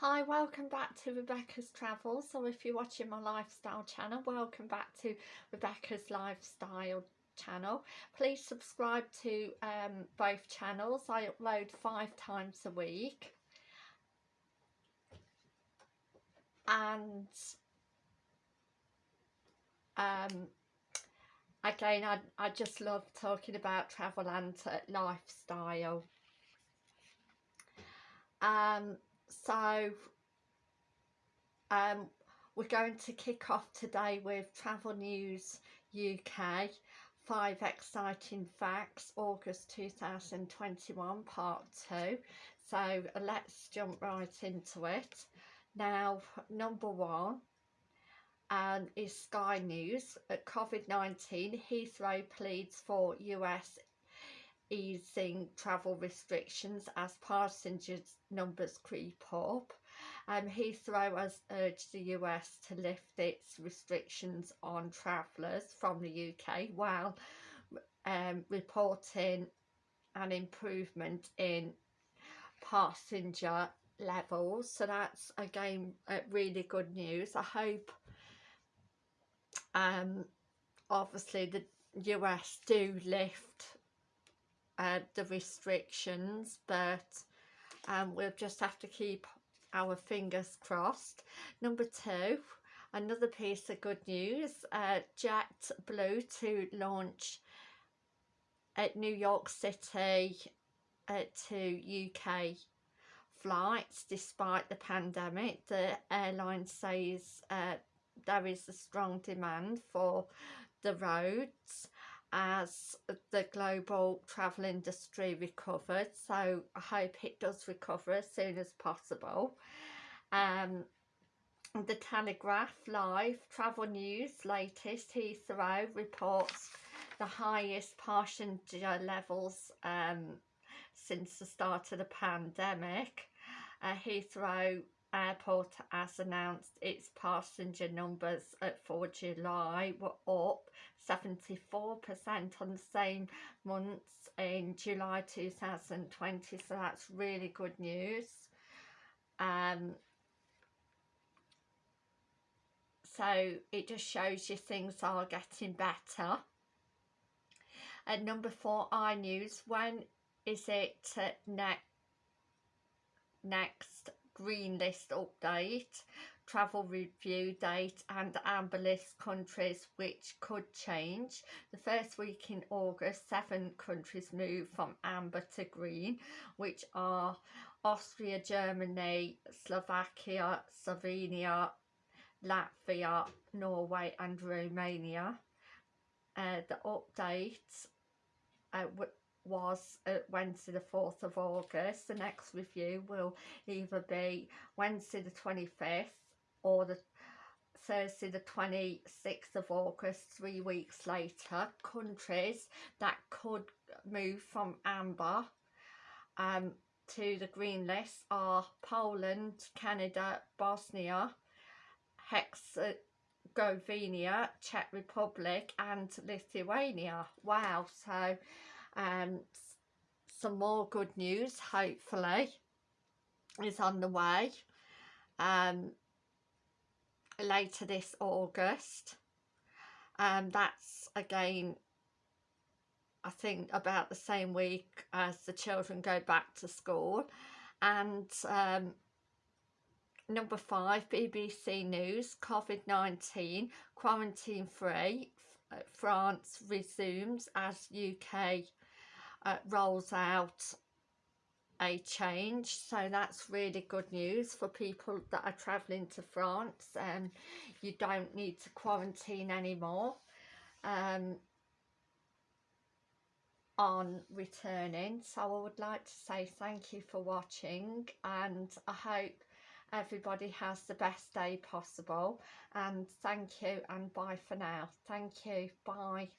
Hi, welcome back to Rebecca's Travels. So if you're watching my lifestyle channel, welcome back to Rebecca's Lifestyle channel. Please subscribe to um, both channels. I upload five times a week. And um, again, I, I just love talking about travel and uh, lifestyle. Um, so um, we're going to kick off today with Travel News UK, Five Exciting Facts, August 2021, Part 2. So let's jump right into it. Now, number one um, is Sky News. At COVID-19, Heathrow pleads for US easing travel restrictions as passengers numbers creep up. Um, Heathrow has urged the US to lift its restrictions on travellers from the UK while um, reporting an improvement in passenger levels. So that's again uh, really good news. I hope um, obviously the US do lift uh, the restrictions but um, we'll just have to keep our fingers crossed. Number two, another piece of good news, uh, JetBlue to launch at New York City uh, to UK flights despite the pandemic. The airline says uh, there is a strong demand for the roads as the global travel industry recovers. So I hope it does recover as soon as possible. Um, the Telegraph Live Travel News latest Heathrow reports the highest passenger levels um, since the start of the pandemic. Uh, Heathrow Airport has announced its passenger numbers for July were up 74% on the same months in July 2020 so that's really good news. Um, so it just shows you things are getting better. At number four i news when is it uh, ne next green list update, travel review date and amber list countries which could change. The first week in August, seven countries move from amber to green, which are Austria, Germany, Slovakia, Slovenia, Latvia, Norway and Romania. Uh, the update uh, was uh, Wednesday the 4th of August. The next review will either be Wednesday the 25th or the Thursday the 26th of August, three weeks later. Countries that could move from amber um, to the green list are Poland, Canada, Bosnia, Herzegovina, Czech Republic and Lithuania. Wow, so um, some more good news hopefully is on the way. Um, later this August. And that's again I think about the same week as the children go back to school. And um, number five BBC News COVID-19 quarantine free France resumes as UK uh, rolls out a change. So that's really good news for people that are travelling to France and um, you don't need to quarantine anymore um, on returning. So I would like to say thank you for watching and I hope everybody has the best day possible and thank you and bye for now. Thank you. Bye